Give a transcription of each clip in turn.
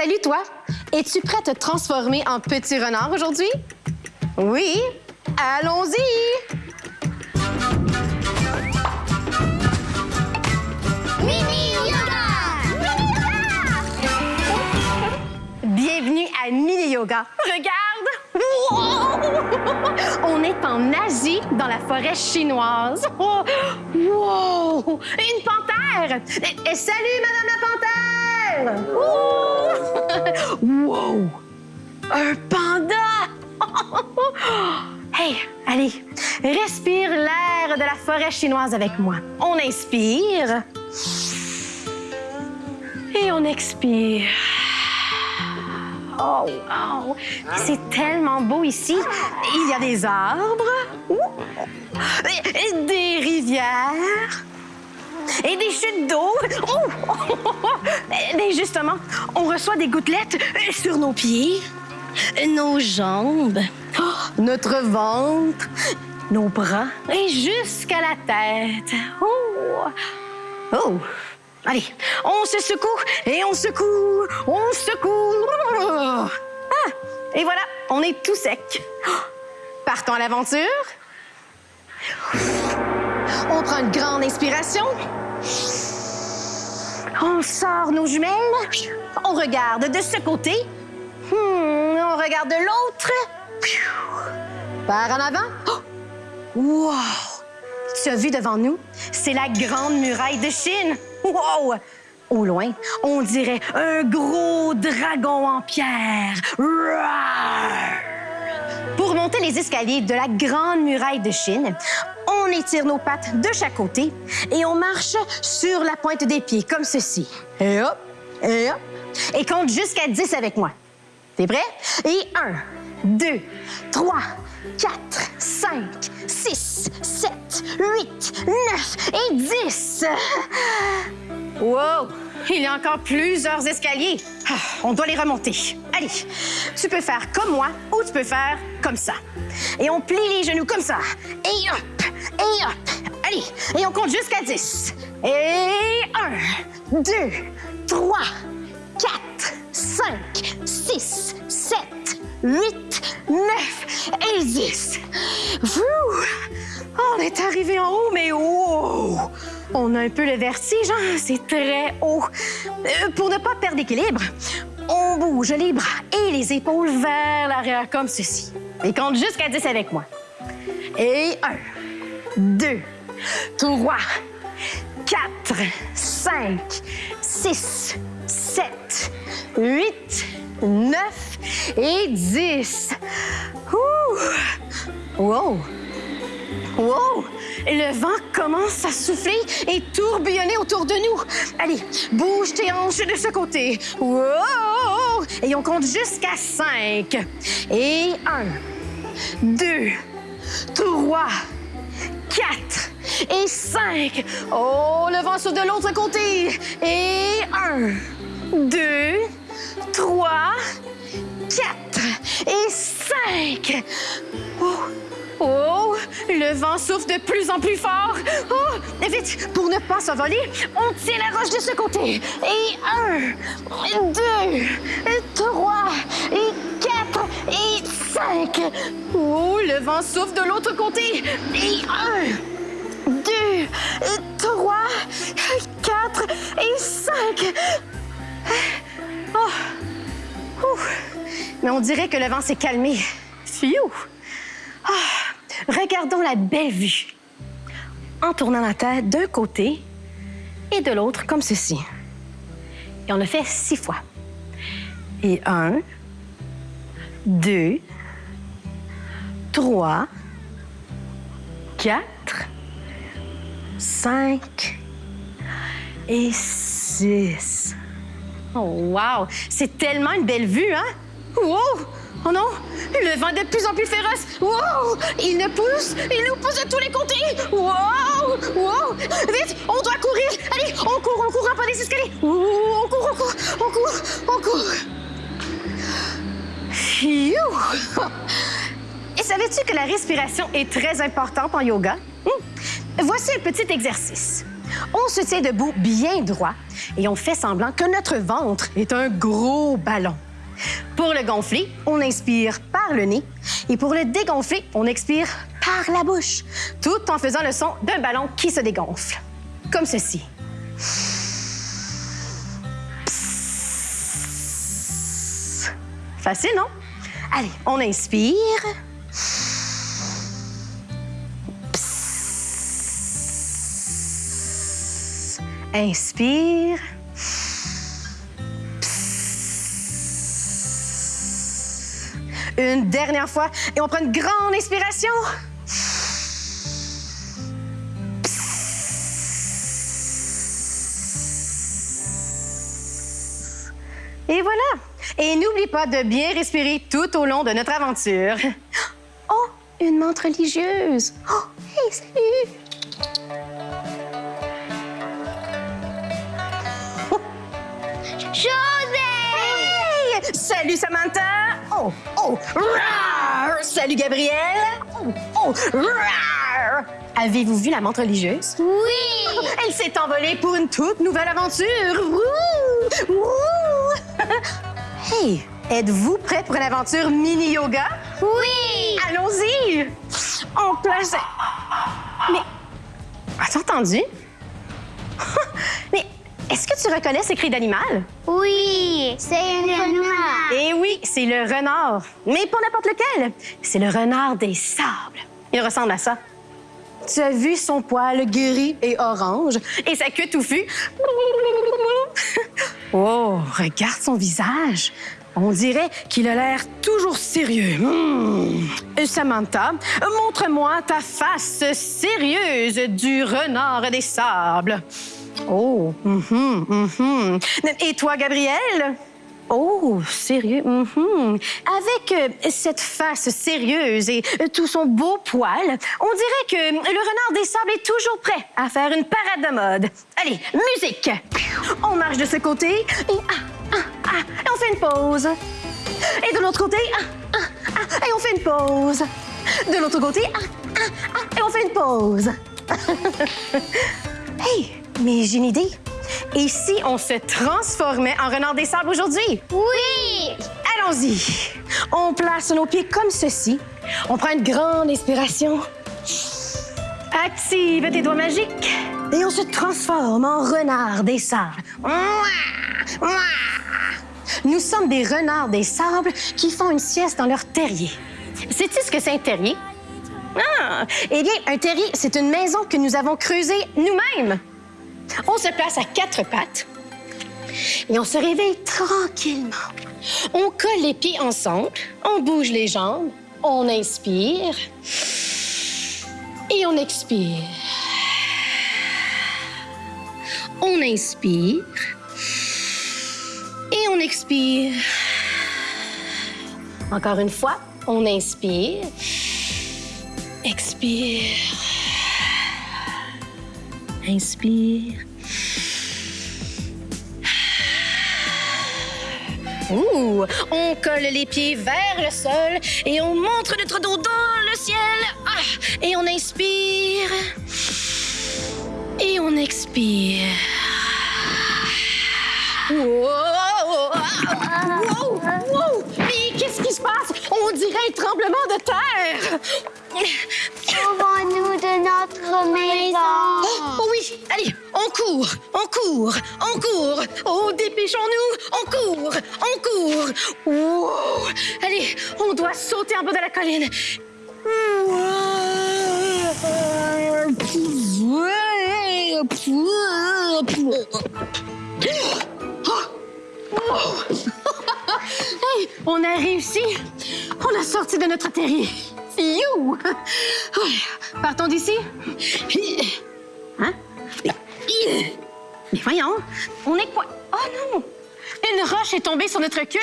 Salut toi! Es-tu prêt à te transformer en petit renard aujourd'hui? Oui? Allons-y! Mini Yoga! Bienvenue à Mini Yoga. Regarde! On est en Asie, dans la forêt chinoise. Wow! Une panthère! Eh, eh, salut, Madame la panthère! Wow! Un panda! Hey, allez, respire l'air de la forêt chinoise avec moi. On inspire. Et on expire. Oh! C'est tellement beau ici. Il y a des arbres, des rivières et des chutes d'eau. Oh! Mais justement, on reçoit des gouttelettes sur nos pieds, nos jambes, oh, notre ventre, nos bras et jusqu'à la tête. Oh! Oh! Allez, on se secoue et on secoue, on secoue. Ah! Et voilà, on est tout sec. Partons à l'aventure. On prend une grande inspiration. On sort nos jumelles. On regarde de ce côté. Hmm, on regarde de l'autre. Par en avant. Oh! Wow! Tu as vu devant nous? C'est la grande muraille de Chine. Wow! Au loin, on dirait un gros dragon en pierre. Pour monter les escaliers de la grande muraille de Chine, on étire nos pattes de chaque côté et on marche sur la pointe des pieds, comme ceci. Et hop, et hop. Et compte jusqu'à 10 avec moi. T'es prêt? Et 1, 2, 3, 4, 5, 6, 7, 8, 9 et 10. Wow! Il y a encore plusieurs escaliers. Ah, on doit les remonter. Allez, tu peux faire comme moi ou tu peux faire comme ça. Et on plie les genoux comme ça. Et hop, et hop. Allez, et on compte jusqu'à 10. Et 1, 2, 3, 4, 5, 6, 7, 8, 9 et 10. Fou! On est arrivé en haut, mais wow! On a un peu le vertige, hein? c'est très haut. Euh, pour ne pas perdre d'équilibre, on bouge les bras et les épaules vers l'arrière comme ceci. Et compte jusqu'à 10 avec moi. Et 1, 2, 3, 4, 5, 6, 7, 8, 9 et 10. Ouh! Wow! Wow! Le vent commence à souffler et tourbillonner autour de nous. Allez, bouge tes hanches de ce côté. Wow! Et on compte jusqu'à 5. Et 1, 2, 3, 4 et 5. Oh, le vent souffle de l'autre côté. Et 1, 2, 3, 4 et 5. Le vent souffle de plus en plus fort. Oh, vite, pour ne pas s'envoler, on tient la roche de ce côté. Et 1, 2, 3 et 4 et 5. Oh, le vent souffle de l'autre côté. Et 1, 2, 3, 4 et 5. Oh. Mais on dirait que le vent s'est calmé. Fiou! Regardons la belle vue. En tournant la tête d'un côté et de l'autre, comme ceci. Et on le fait six fois. Et un, deux, trois, quatre, cinq et six. Oh, wow! C'est tellement une belle vue, hein? Wow! Oh non! Le vent est de plus en plus féroce! Wow! Il nous pousse! Il nous pousse de tous les côtés! Wow! Wow! Vite! On doit courir! Allez! On court, on court en pas des escaliers! On court, on court! On court! On court! Phew! Et savais-tu que la respiration est très importante en yoga? Hmm. Voici un petit exercice. On se tient debout bien droit et on fait semblant que notre ventre est un gros ballon. Pour le gonfler, on inspire par le nez et pour le dégonfler, on expire par la bouche, tout en faisant le son d'un ballon qui se dégonfle. Comme ceci. Facile, non? Allez, on inspire. Inspire. Une dernière fois et on prend une grande inspiration. Et voilà. Et n'oublie pas de bien respirer tout au long de notre aventure. Oh, une menthe religieuse. Oh, hey, salut. José! Hey, salut Samantha. Oh, oh, rar. Salut Gabriel. Oh, oh, rar. Avez-vous vu la menthe religieuse? Oui! Elle s'est envolée pour une toute nouvelle aventure. Wouh! Wouh! hey, êtes-vous prêts pour une aventure mini-yoga? Oui! Allons-y! On place... Mais... As-tu entendu? Est-ce que tu reconnais ces cris d'animal? Oui! C'est un renard! Eh oui, c'est le renard. Mais pas n'importe lequel. C'est le renard des sables. Il ressemble à ça. Tu as vu son poil gris et orange et sa queue touffue? Oh, regarde son visage. On dirait qu'il a l'air toujours sérieux. Hmm. Samantha, montre-moi ta face sérieuse du renard des sables. Oh, mhm, mhm. Et toi, Gabriel? Oh, sérieux. mhm. Avec euh, cette face sérieuse et euh, tout son beau poil, on dirait que le renard des sables est toujours prêt à faire une parade de mode. Allez, musique! On marche de ce côté et, ah, ah, ah, on fait une pause. Et de l'autre côté, ah, ah, ah, et on fait une pause. De l'autre côté, ah, ah, ah, et on fait une pause. hey, mais j'ai une idée. Et si on se transformait en renard des sables aujourd'hui? Oui! Allons-y. On place nos pieds comme ceci. On prend une grande inspiration. Active tes doigts magiques. Et on se transforme en renard des sables. Mouah! Mouah! Nous sommes des renards des sables qui font une sieste dans leur terrier. Sais-tu ce que c'est un terrier? Ah! Eh bien, un terrier, c'est une maison que nous avons creusée nous-mêmes. On se place à quatre pattes et on se réveille tranquillement. On colle les pieds ensemble, on bouge les jambes, on inspire et on expire. On inspire et on expire. Encore une fois, on inspire, expire. Inspire. Ouh, on colle les pieds vers le sol et on montre notre dos dans le ciel. Ah, et on inspire. Et on expire. Wow! Dirait un tremblement de terre. Sauvons-nous de notre maison! Oh oui, allez, on court, on court, on court. Oh, dépêchons-nous, on court, on court. Wow. Allez, on doit sauter en bas de la colline. Hey, on a réussi. On a sorti de notre terrier. You! Partons d'ici. Hein? Mais voyons, on est quoi? Oh non! Une roche est tombée sur notre queue.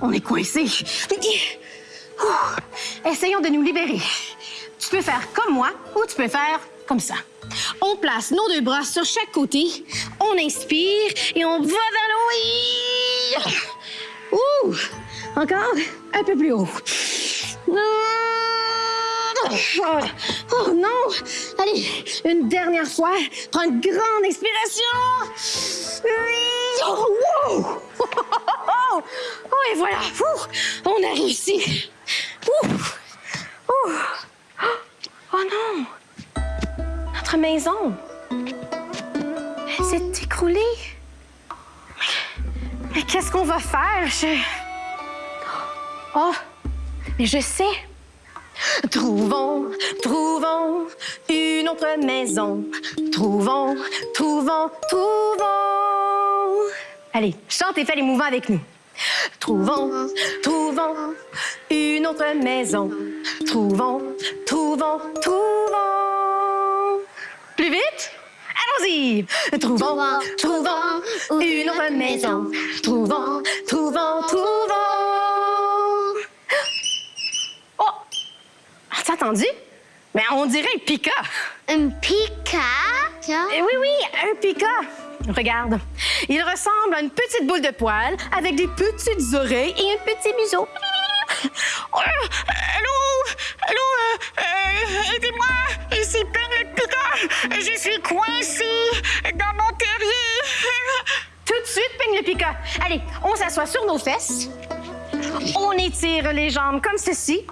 On est coincé. Essayons de nous libérer. Tu peux faire comme moi ou tu peux faire comme ça. On place nos deux bras sur chaque côté. On inspire et on va vers le haut. Ouh! Encore un peu plus haut. Oh, non! Allez, une dernière fois. Prends une grande expiration. Oui. Oh, wow! Oh, et voilà. On a réussi. Oh, mais je sais. Trouvons, trouvons une autre maison. Trouvons, trouvons, trouvons. Allez, chante et fais les mouvements avec nous. Trouvons, trouvons une autre maison. Trouvons, trouvons, trouvons. Allons-y! Trouvons, trouvons une autre maison. Trouvons, trouvons, trouvons. Oh! As-tu entendu? Mais on dirait un pika. Un pika. Eh oui, oui, un pika. Regarde, il ressemble à une petite boule de poil avec des petites oreilles et un petit museau. Oh, allô? Allô? euh, euh, Aidez-moi! Pika! Je suis coincée dans mon terrier! Tout de suite, peigne le pika. Allez, on s'assoit sur nos fesses. On étire les jambes comme ceci.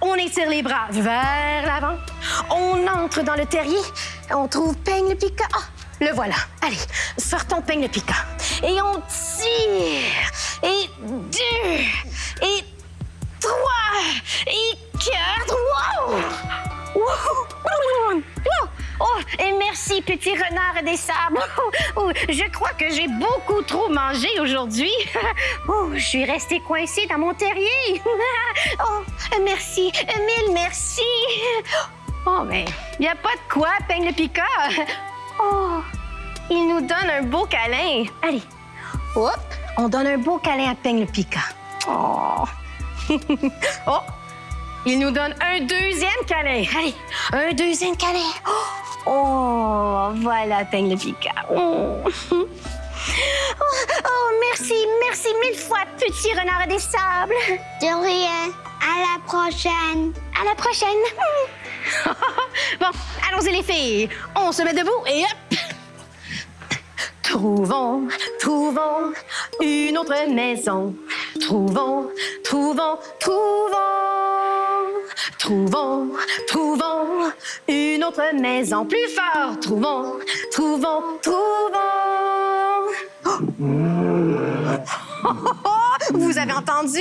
On étire les bras vers l'avant. On entre dans le terrier. On trouve peigne le pika. Ah, le voilà. Allez, sortons peigne le pika. Et on tire. Et deux. Et trois. Et quatre. Wow! Wow! Oh, et merci, petit renard des sables. Oh, je crois que j'ai beaucoup trop mangé aujourd'hui. Oh, je suis restée coincée dans mon terrier. Oh, merci, mille merci. Oh, mais il n'y a pas de quoi, Peigne le Pika. Oh, il nous donne un beau câlin. Allez, hop, on donne un beau câlin à Peigne le Pika. Oh. oh, il nous donne un deuxième câlin. Allez, un deuxième câlin. Oh, oh, voilà, Peigne le Pika. Oh. Oh, oh, merci, merci mille fois, petit renard des sables. De rien. À la prochaine. À la prochaine. bon, allons-y les filles. On se met debout et hop. Trouvons, trouvons une autre maison. Trouvons, trouvons, trouvons. Trouvons, trouvons une autre maison. Plus fort. Trouvons, trouvons, trouvons. Oh! Vous avez entendu?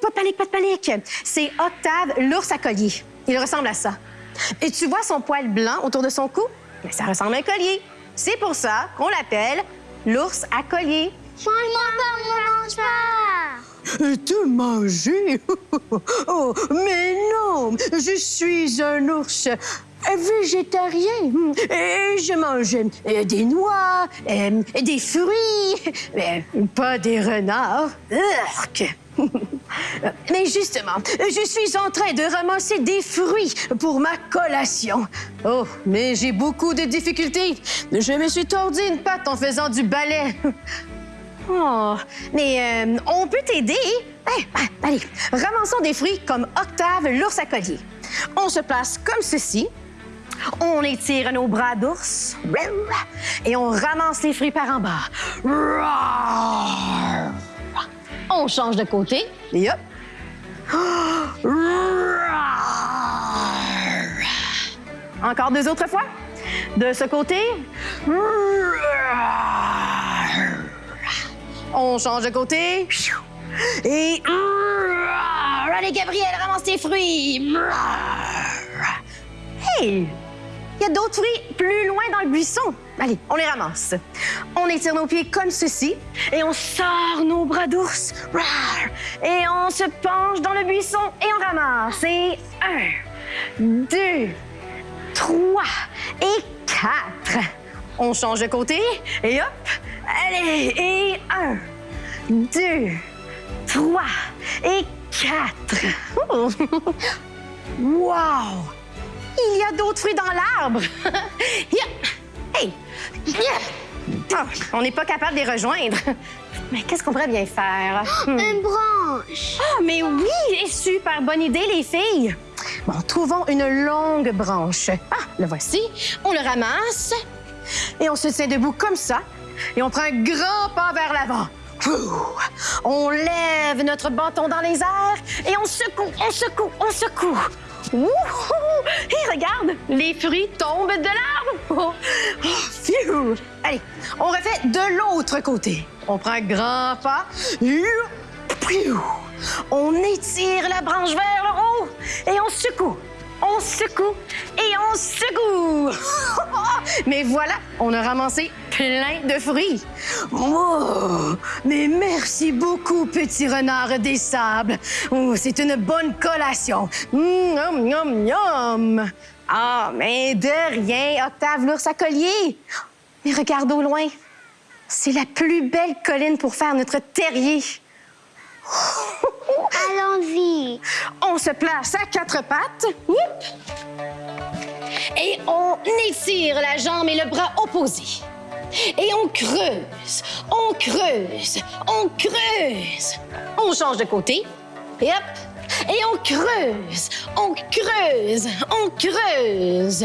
Pas de panique, pas de panique. C'est Octave, l'ours à collier. Il ressemble à ça. Et tu vois son poil blanc autour de son cou? Mais ça ressemble à un collier. C'est pour ça qu'on l'appelle l'ours à collier. Mange-moi pas, pas. Te manger? Oh, mais non! Je suis un ours végétarien et je mange des noix, des fruits, mais pas des renards. Urk. Mais justement, je suis en train de ramasser des fruits pour ma collation. Oh, mais j'ai beaucoup de difficultés. Je me suis tordu une patte en faisant du ballet. Oh, mais euh, on peut t'aider. Hey, ah, allez, ramassons des fruits comme Octave, l'ours à collier. On se place comme ceci. On étire nos bras d'ours. Et on ramasse les fruits par en bas. On change de côté. Et hop. Encore deux autres fois. De ce côté. On change de côté. Et. Allez, Gabriel, ramasse tes fruits. Hey! Il y a d'autres fruits plus loin dans le buisson. Allez, on les ramasse. On étire nos pieds comme ceci et on sort nos bras d'ours. Et on se penche dans le buisson et on ramasse. Et un, deux, trois et quatre. On change de côté et hop. Allez, et un, deux, trois et quatre. Oh. Wow! Il y a d'autres fruits dans l'arbre. Hey! Ah, on n'est pas capable de les rejoindre. Mais qu'est-ce qu'on pourrait bien faire? Hmm. Une branche. Ah, mais oui! Super bonne idée, les filles! Bon, trouvons une longue branche. Ah, le voici. On le ramasse. Et on se tient debout comme ça. Et on prend un grand pas vers l'avant. On lève notre bâton dans les airs et on secoue, on secoue, on secoue. Et regarde, les fruits tombent de l'arbre. Oh! Allez, on refait de l'autre côté. On prend un grand pas. On étire la branche vers le haut et on secoue. On secoue et on secoue. Mais voilà, on a ramassé plein de fruits. Oh, mais merci beaucoup, petit renard des sables. Oh, c'est une bonne collation. Miam, miam, miam. Ah, mais de rien, Octave l'ours à collier. Mais regarde au loin. C'est la plus belle colline pour faire notre terrier. Allons-y. On se place à quatre pattes. Et on étire la jambe et le bras opposés. Et on creuse, on creuse, on creuse. On change de côté. Et hop. Et on creuse, on creuse, on creuse.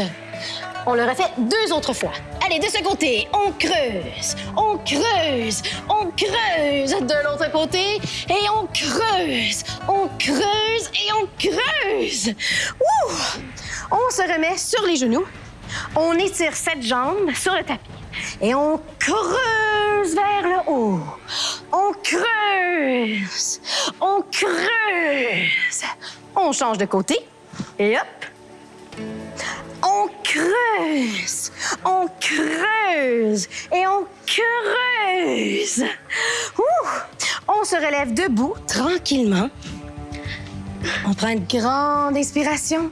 On le refait deux autres fois. Allez, de ce côté, on creuse, on creuse, on creuse. De l'autre côté, et on creuse, on creuse et on creuse. Ouh! On se remet sur les genoux. On étire cette jambe sur le tapis. Et on creuse vers le haut. On creuse, on creuse. On change de côté. Et hop, on creuse, on creuse et on creuse. On se relève debout tranquillement. On prend une grande inspiration.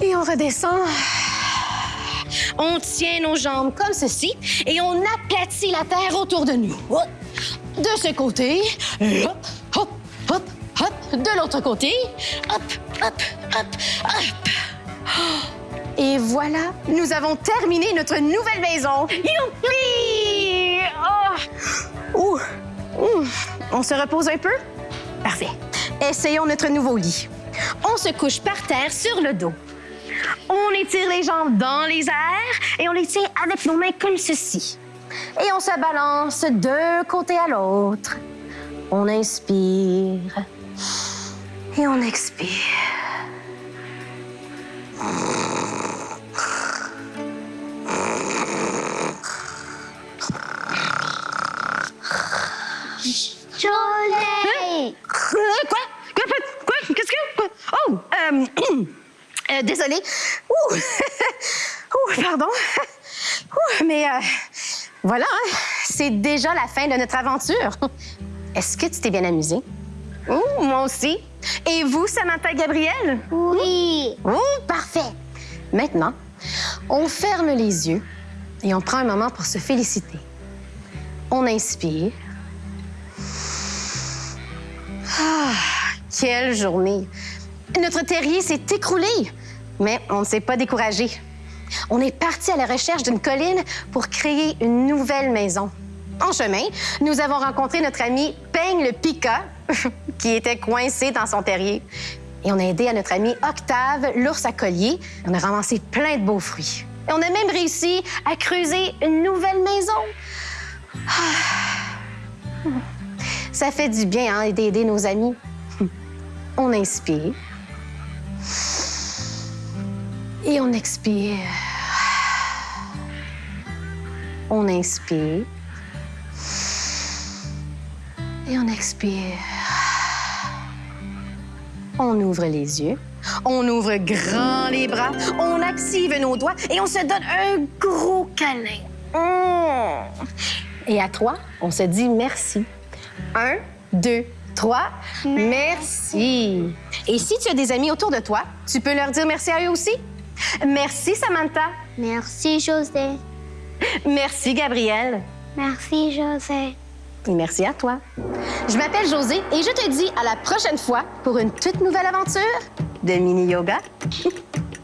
Et on redescend. On tient nos jambes comme ceci et on aplatit la terre autour de nous. De ce côté, hop, hop, hop, hop. De l'autre côté, hop, hop, hop, hop. Et voilà, nous avons terminé notre nouvelle maison. Youpi! Oh! Ouh! On se repose un peu? Parfait. Essayons notre nouveau lit. On se couche par terre sur le dos. On étire les jambes dans les airs et on les tient avec nos mains comme ceci. Et on se balance d'un côté à l'autre. On inspire et on expire. Jolé. Quoi? Quoi? Quoi? Qu'est-ce que... Oh! Euh, euh, désolée. Pardon. Mais euh, voilà, c'est déjà la fin de notre aventure. Est-ce que tu t'es bien amusé? Ouh, moi aussi. Et vous, Samantha Gabriel? Oui. Oh, parfait. Maintenant, on ferme les yeux et on prend un moment pour se féliciter. On inspire. Ah, quelle journée. Notre terrier s'est écroulé, mais on ne s'est pas découragé. On est parti à la recherche d'une colline pour créer une nouvelle maison. En chemin, nous avons rencontré notre ami Peigne le Pika, qui était coincé dans son terrier. Et on a aidé à notre ami Octave, l'ours à collier. On a ramassé plein de beaux fruits. Et on a même réussi à creuser une nouvelle maison. Ça fait du bien hein, d'aider nos amis. On inspire. Et on expire. On inspire. Et on expire. On ouvre les yeux. On ouvre grand les bras. On active nos doigts et on se donne un gros câlin. Mmh. Et à trois, on se dit merci. Un, deux, trois. Merci. Et si tu as des amis autour de toi, tu peux leur dire merci à eux aussi. Merci, Samantha. Merci, José. Merci, Gabrielle. Merci, José. Et merci à toi. Je m'appelle José et je te dis à la prochaine fois pour une toute nouvelle aventure de mini yoga.